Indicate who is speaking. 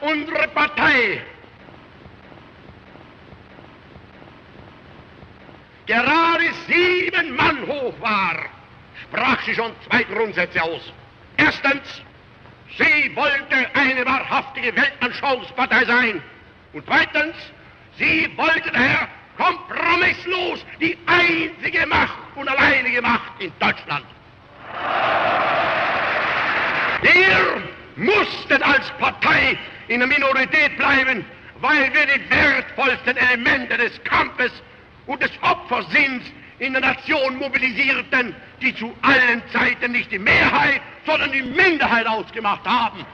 Speaker 1: unsere Partei gerade sieben Mann hoch war, sprach sie schon zwei Grundsätze aus. Erstens, sie wollte eine wahrhaftige Weltanschauungspartei sein. Und zweitens, sie wollte daher kompromisslos die einzige Macht und alleinige Macht in Deutschland. Wir mussten als Partei in der Minorität bleiben, weil wir die wertvollsten Elemente des Kampfes und des Opfersinns in der Nation mobilisierten, die zu allen Zeiten nicht die Mehrheit, sondern die Minderheit ausgemacht haben.